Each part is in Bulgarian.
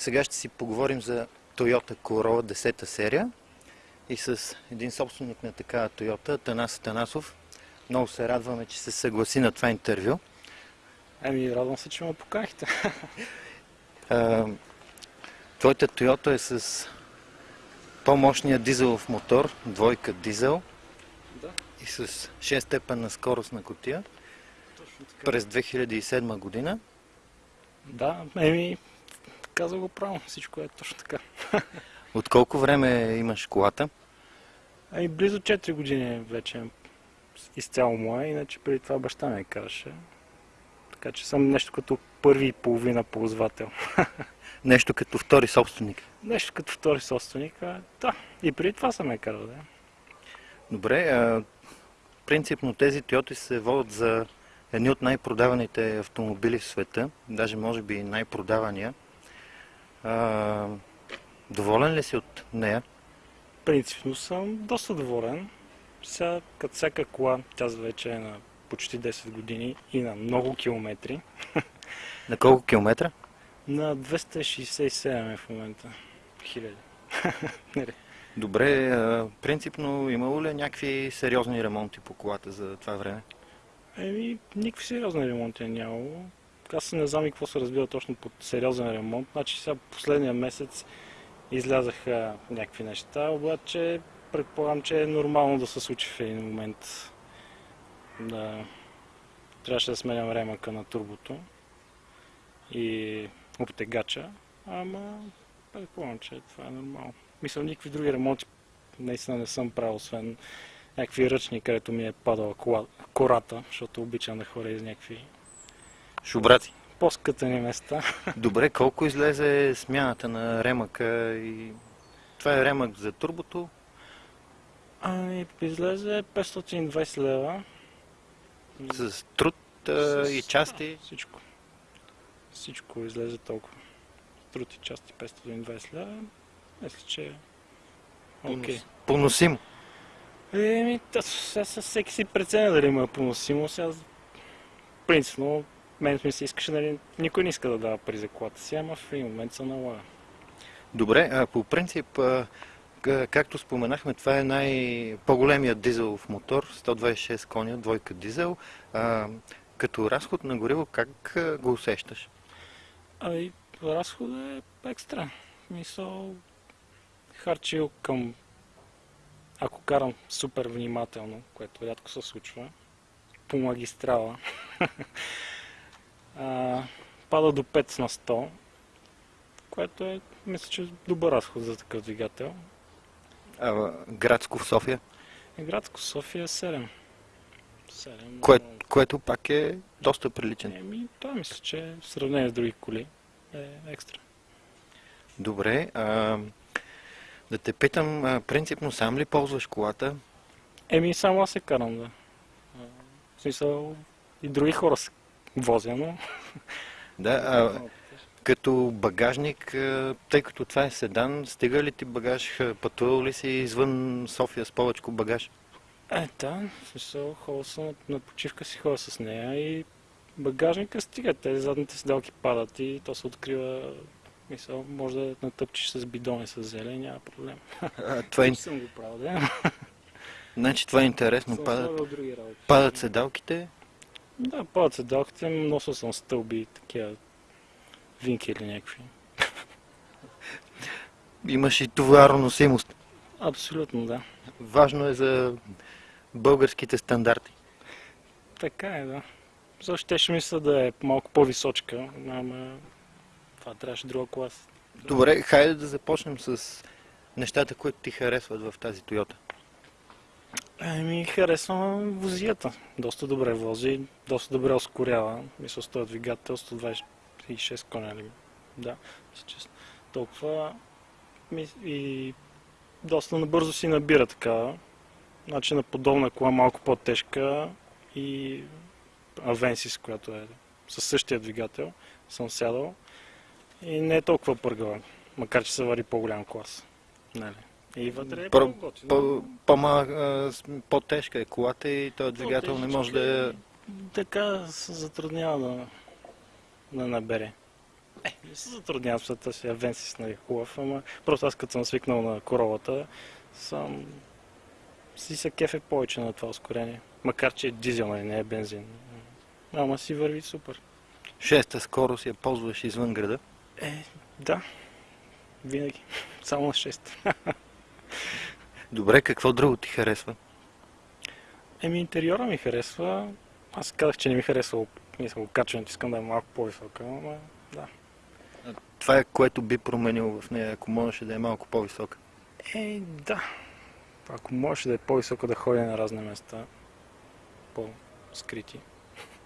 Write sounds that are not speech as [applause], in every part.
Сега ще си поговорим за Toyota Corolla 10 серия и с един собственик на такава Toyota, Танас Танасов. Много се радваме, че се съгласи на това интервю. Ами, радвам се, че ме поканихте. А, Твоята Toyota е с по-мощния дизелов мотор, двойка дизел Да. и с 6 степенна скорост на котия Точно така. през 2007 година. Да, еми, каза го право, всичко е точно така. [laughs] От колко време имаш колата? Ами, близо 4 години вече изцяло моя, иначе преди това баща ми караше. Така че съм нещо като първи и половина ползвател. [laughs] Нещо като втори собственик. Нещо като втори собственик, да. И преди това съм я карал, да. Добре, а, принципно тези Toyota се водят за едни от най-продаваните автомобили в света, даже може би най-продавания. А, доволен ли си от нея? Принципно съм доста доволен. Сега, като всяка кола, тя вече е на почти 10 години и на много километри. [laughs] На колко километра? На 267 е в момента. Хиляди. [laughs] Нали? Добре, принципно имало ли е някакви сериозни ремонти по колата за това време? Еми, никакви сериозни ремонти е нямало. Аз не знам и какво се разбира точно под сериозен ремонт. Значи сега последния месец излязаха някакви неща, обаче предполагам, че е нормално да се случи в един момент. Да. Трябваше да сменям ремъка на турбото и обтегача, ама предполагам, че това е нормално. Мисля, никакви други ремонти наистина не съм правил, освен някакви ръчни, където ми е падала кората, защото обичам да ходя из някакви Шубраци. по-скътани места. Добре, колко излезе смяната на ремъка и... Това е ремък за турбото. Ами, излезе 520 лева. С труд а, и С- части. Да, всичко. Всичко излезе толкова. Труд и части 520 лева. Мисля, че е окей. Поносим. Еми, сега сега всеки си преценя дали има поносимо. Сега, принципно, мен ми се искаше, нали, никой не иска да дава пари за колата си, ама в един момент се налага. Добре, а по принцип, а, както споменахме, това е най-по-големият дизелов мотор, 126 коня, двойка дизел. А, като разход на гориво, как го усещаш? Ами, разходът е екстра. Мисъл, харчил към... Ако карам супер внимателно, което рядко се случва, по магистрала, [laughs] а, пада до 5 на 100, което е, мисля, че добър разход за такъв двигател. А, градско в София, градско София е 7. 7. кое, което пак е доста приличен. Еми, това мисля, че в сравнение с други коли е екстра. Добре, а, да те питам, принципно сам ли ползваш колата? Еми, само аз се карам, да. В смисъл, и други хора се возя, но... Да, а, като багажник, тъй като това е седан, стига ли ти багаж, пътувал ли си извън София с повече багаж? Е, да, смисъл, ходя съм на, почивка си ходя с нея и багажника стига. Тези задните седалки падат и то се открива... Мисъл, може да натъпчиш с бидони с зелен, няма проблем. А, това е, съм го правил, да. значи това е интересно. Падат, падат седалките, Да, падат седалките, носил съм стълби, такива винкели някакви. имаш и товароносимост. Абсолютно, да. Важно е за българските стандарти. Така е, да. Защо ще ще мисля да е малко по-височка, ама това трябваше друга класа. Добре, хайде да започнем с нещата, които ти харесват в тази Тойота. Ами, харесвам возията. Доста добре вози, доста добре ускорява. Мисля, с този двигател 126 коня ли? Да, мисля, че с- толкова. И доста набързо си набира такава. Значи на подобна кола малко по-тежка и Авенсис, която е със същия двигател, съм сядал. И не е толкова пъргава, макар че се вари по-голям клас. Нали? И вътре е по-готино. По-тежка е колата и този двигател не може да е... Така се затруднява да, да набере. Е, не се затруднявам, защото си Авенсис нали, хубав, ама просто аз като съм свикнал на королата, съм си се кефе повече на това ускорение. Макар, че е дизел, нали, не е бензин. Ама си върви супер. Шеста скорост я ползваш извън града. Е, да. Винаги. [laughs] Само на 6. [laughs] Добре, какво друго ти харесва? Еми, интериора ми харесва. Аз казах, че не ми харесва мисля, качването, искам да е малко по-висока, но да. Това е което би променил в нея, ако можеше да е малко по-висока. Е, да. Ако можеше да е по-висока да ходи на разни места, по-скрити,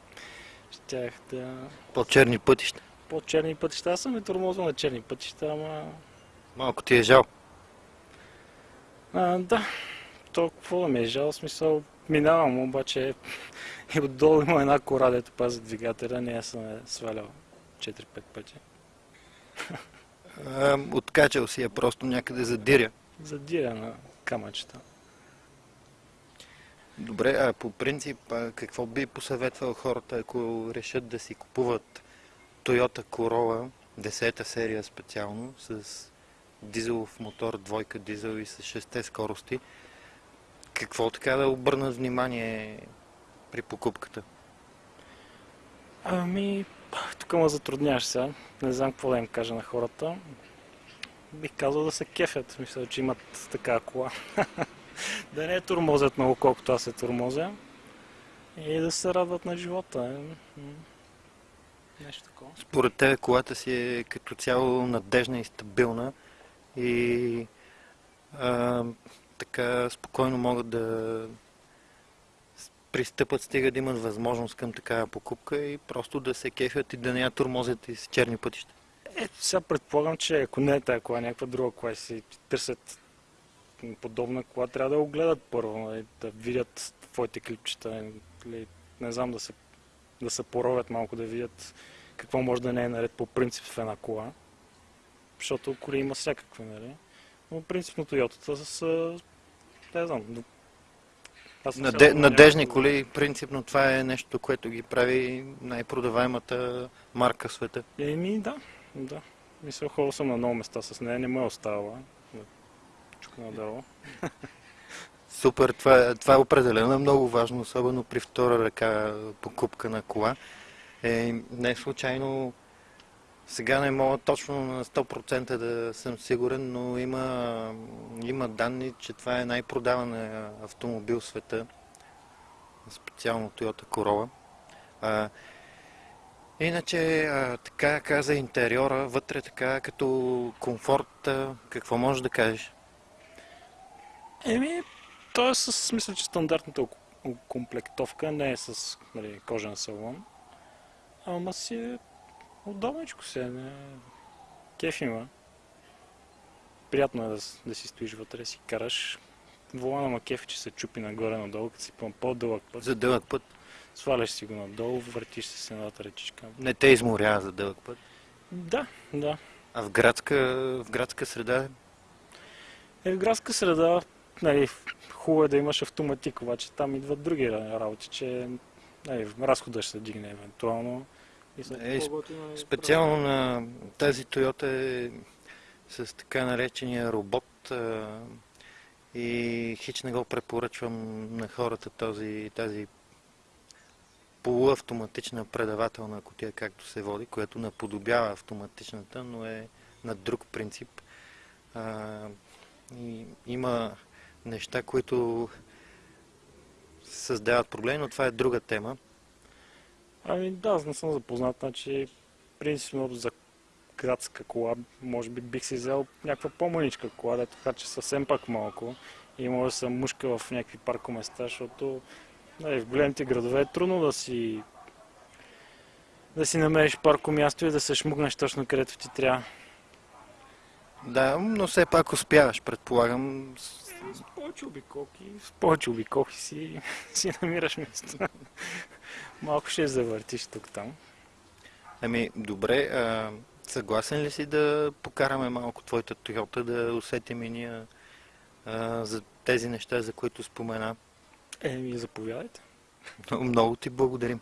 [laughs] щях да... По-черни пътища. По-черни пътища. Аз съм и тормозил на черни пътища, ама... Малко ти е жал. А, да. То какво да ми е жал, смисъл, минавам, обаче [laughs] и отдолу има една кора, дето пази двигателя, не съм е свалял 4-5 пъти. Откачал си я просто някъде задиря. Задиря на камъчета. Добре, а по принцип, какво би посъветвал хората, ако решат да си купуват Toyota Corolla, 10-та серия специално, с дизелов мотор, двойка дизел и с 6 скорости? Какво така да обърнат внимание при покупката? Ами, тук ме затрудняваш сега. Не знам какво да им кажа на хората. Бих казал да се кефят. Мисля, че имат така кола. [laughs] да не е турмозят много, колкото аз се турмозя. И да се радват на живота. Е, нещо такова. Според те колата си е като цяло надежна и стабилна и а, така спокойно могат да пристъпат, стига да имат възможност към такава покупка и просто да се кефят и да не я турмозят из черни пътища. Е, сега предполагам, че ако не е тази кола, някаква друга кола си търсят подобна кола, трябва да го гледат първо, да видят твоите клипчета, или, нали, не знам, да се, да се поровят малко, да видят какво може да не е наред по принцип в една кола. Защото коли има всякакви, нали? Но принципно Toyota са, не знам, Наде, надежни коли, принципно това е нещо, което ги прави най-продаваемата марка в света. Еми, да, да. Мисля, ходил съм на много места с нея, не ме е оставала. Чука надолу. [laughs] Супер, това, това е определено много важно, особено при втора ръка покупка на кола. Е, не случайно сега не мога точно на 100% да съм сигурен, но има, има данни, че това е най-продаван автомобил в света, специално Toyota Corolla. А, иначе, а, така каза интериора, вътре така като комфорт, а, какво можеш да кажеш? Еми, то е с, мисля, че стандартната комплектовка не е с нали, кожен салон, ама си е Удобничко се, не... Кеф има. Приятно е да, да си стоиш вътре, си караш. Волана ма кефи, че се чупи нагоре-надолу, като си по-дълъг път. За дълъг път? Сваляш си го надолу, въртиш се с едната ръчичка. Не те изморява за дълъг път? Да, да. А в градска, в градска среда? Е, в градска среда, нали, хубаво е да имаш автоматик, обаче там идват други работи, че нали, разхода ще се дигне евентуално. Е, специално на тази Toyota е с така наречения робот а, и хич не го препоръчвам на хората този, тази полуавтоматична предавателна котия, както се води, която наподобява автоматичната, но е на друг принцип. А, и има неща, които създават проблеми, но това е друга тема. Ами да, аз не съм запознат, значи принципно за градска кола, може би бих си взел някаква по-маничка кола, да така че съвсем пак малко и може да съм мушка в някакви паркоместа, защото нали, в големите градове е трудно да си да си намериш парко място и да се шмугнеш точно където ти трябва. Да, но все пак успяваш, предполагам. С повече обиколки, с повече обиколки си, [laughs] си намираш място. Малко ще завъртиш тук-там. Ами, добре. А, съгласен ли си да покараме малко твоята Toyota, да усетим и ние а, за тези неща, за които спомена? Еми, заповядайте. Много, много ти благодарим.